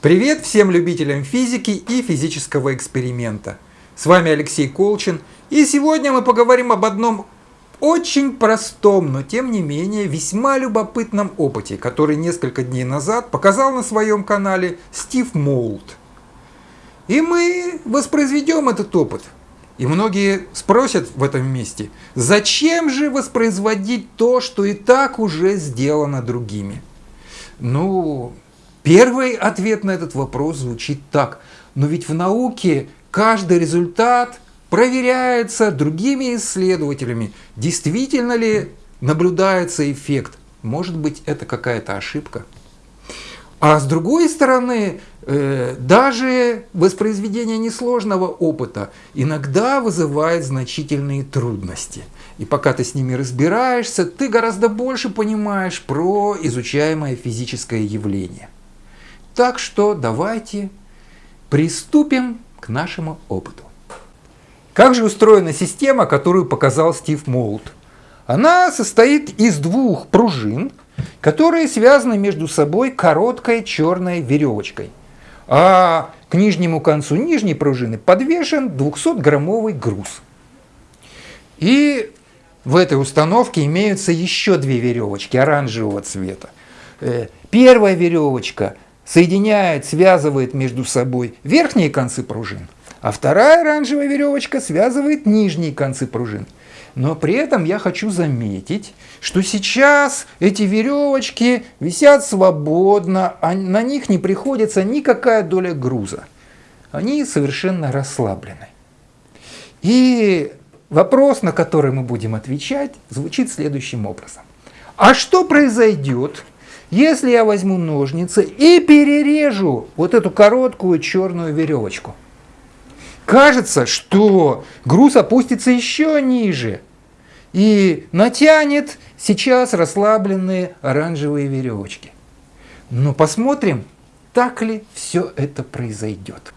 Привет всем любителям физики и физического эксперимента. С вами Алексей Колчин, и сегодня мы поговорим об одном очень простом, но тем не менее весьма любопытном опыте, который несколько дней назад показал на своем канале Стив Молд. И мы воспроизведем этот опыт. И многие спросят в этом месте, зачем же воспроизводить то, что и так уже сделано другими? Ну, Первый ответ на этот вопрос звучит так. Но ведь в науке каждый результат проверяется другими исследователями. Действительно ли наблюдается эффект? Может быть, это какая-то ошибка? А с другой стороны, э, даже воспроизведение несложного опыта иногда вызывает значительные трудности. И пока ты с ними разбираешься, ты гораздо больше понимаешь про изучаемое физическое явление. Так что давайте приступим к нашему опыту. Как же устроена система, которую показал Стив Молд? Она состоит из двух пружин, которые связаны между собой короткой черной веревочкой. А к нижнему концу нижней пружины подвешен 200-граммовый груз. И в этой установке имеются еще две веревочки оранжевого цвета. Э, первая веревочка соединяет, связывает между собой верхние концы пружин, а вторая оранжевая веревочка связывает нижние концы пружин. Но при этом я хочу заметить, что сейчас эти веревочки висят свободно, а на них не приходится никакая доля груза. Они совершенно расслаблены. И вопрос, на который мы будем отвечать, звучит следующим образом. А что произойдет, если я возьму ножницы и перережу вот эту короткую черную веревочку, кажется, что груз опустится еще ниже и натянет сейчас расслабленные оранжевые веревочки. Но посмотрим, так ли все это произойдет.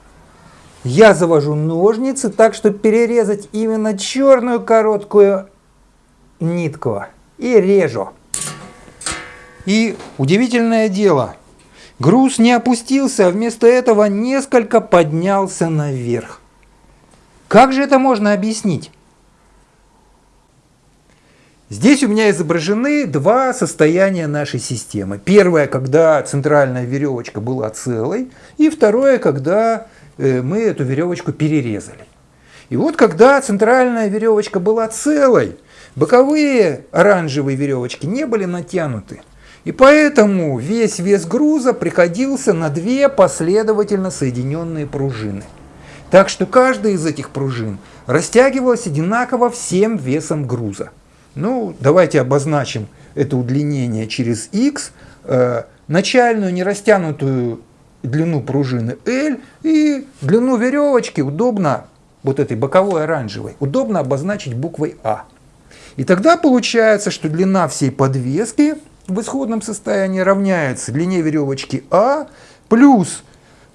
Я завожу ножницы так, чтобы перерезать именно черную короткую нитку и режу. И удивительное дело, груз не опустился, а вместо этого несколько поднялся наверх. Как же это можно объяснить? Здесь у меня изображены два состояния нашей системы. Первое, когда центральная веревочка была целой, и второе, когда э, мы эту веревочку перерезали. И вот когда центральная веревочка была целой, боковые оранжевые веревочки не были натянуты. И поэтому весь вес груза приходился на две последовательно соединенные пружины. Так что каждая из этих пружин растягивалась одинаково всем весом груза. Ну, давайте обозначим это удлинение через x, э, начальную нерастянутую длину пружины L и длину веревочки удобно, вот этой боковой оранжевой, удобно обозначить буквой А. И тогда получается, что длина всей подвески в исходном состоянии равняется длине веревочки А плюс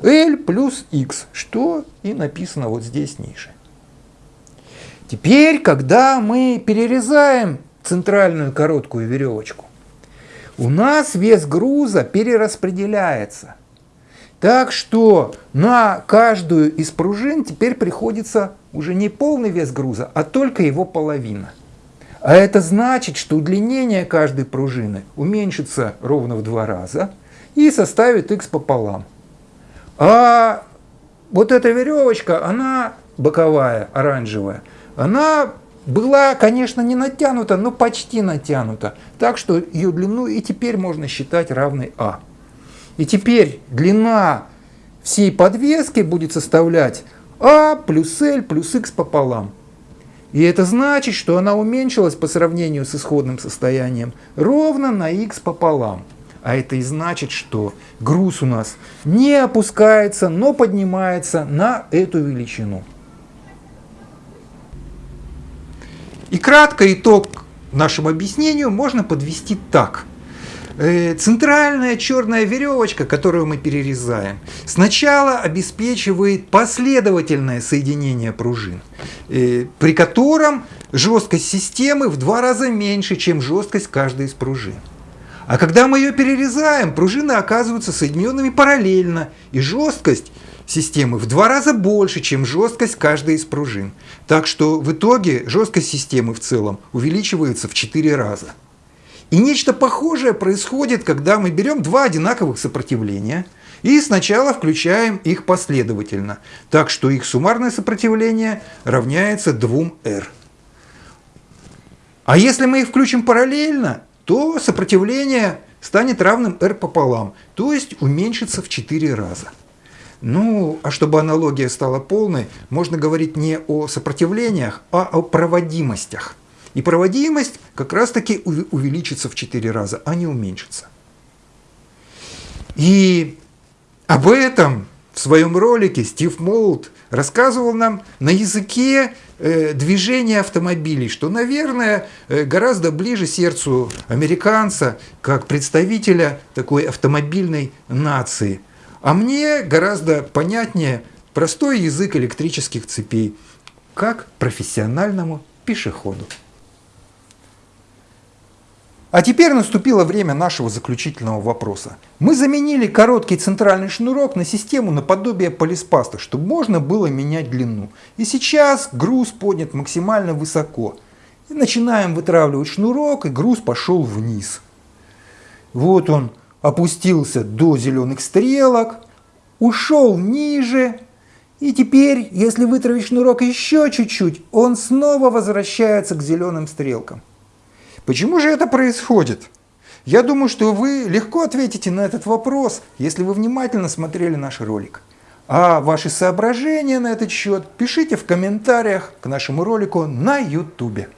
L плюс X, что и написано вот здесь ниже. Теперь, когда мы перерезаем центральную короткую веревочку, у нас вес груза перераспределяется. Так что на каждую из пружин теперь приходится уже не полный вес груза, а только его половина. А это значит, что удлинение каждой пружины уменьшится ровно в два раза и составит x пополам. А вот эта веревочка, она боковая, оранжевая, она была, конечно, не натянута, но почти натянута. Так что ее длину и теперь можно считать равной А. И теперь длина всей подвески будет составлять А плюс L плюс X пополам. И это значит, что она уменьшилась по сравнению с исходным состоянием ровно на x пополам. А это и значит, что груз у нас не опускается, но поднимается на эту величину. И кратко итог нашему объяснению можно подвести так – Э, центральная черная веревочка, которую мы перерезаем, сначала обеспечивает последовательное соединение пружин, э, при котором жесткость системы в два раза меньше, чем жесткость каждой из пружин. А когда мы ее перерезаем, пружины оказываются соединенными параллельно, и жесткость системы в два раза больше, чем жесткость каждой из пружин. Так что в итоге жесткость системы в целом увеличивается в 4 раза. И нечто похожее происходит, когда мы берем два одинаковых сопротивления и сначала включаем их последовательно, так что их суммарное сопротивление равняется 2R. А если мы их включим параллельно, то сопротивление станет равным r пополам, то есть уменьшится в 4 раза. Ну, а чтобы аналогия стала полной, можно говорить не о сопротивлениях, а о проводимостях. И проводимость как раз-таки увеличится в 4 раза, а не уменьшится. И об этом в своем ролике Стив Молд рассказывал нам на языке э, движения автомобилей, что, наверное, э, гораздо ближе сердцу американца, как представителя такой автомобильной нации. А мне гораздо понятнее простой язык электрических цепей, как профессиональному пешеходу. А теперь наступило время нашего заключительного вопроса. Мы заменили короткий центральный шнурок на систему наподобие полиспаста, чтобы можно было менять длину. И сейчас груз поднят максимально высоко. И начинаем вытравливать шнурок, и груз пошел вниз. Вот он опустился до зеленых стрелок, ушел ниже, и теперь, если вытравить шнурок еще чуть-чуть, он снова возвращается к зеленым стрелкам. Почему же это происходит? Я думаю, что вы легко ответите на этот вопрос, если вы внимательно смотрели наш ролик. А ваши соображения на этот счет пишите в комментариях к нашему ролику на YouTube.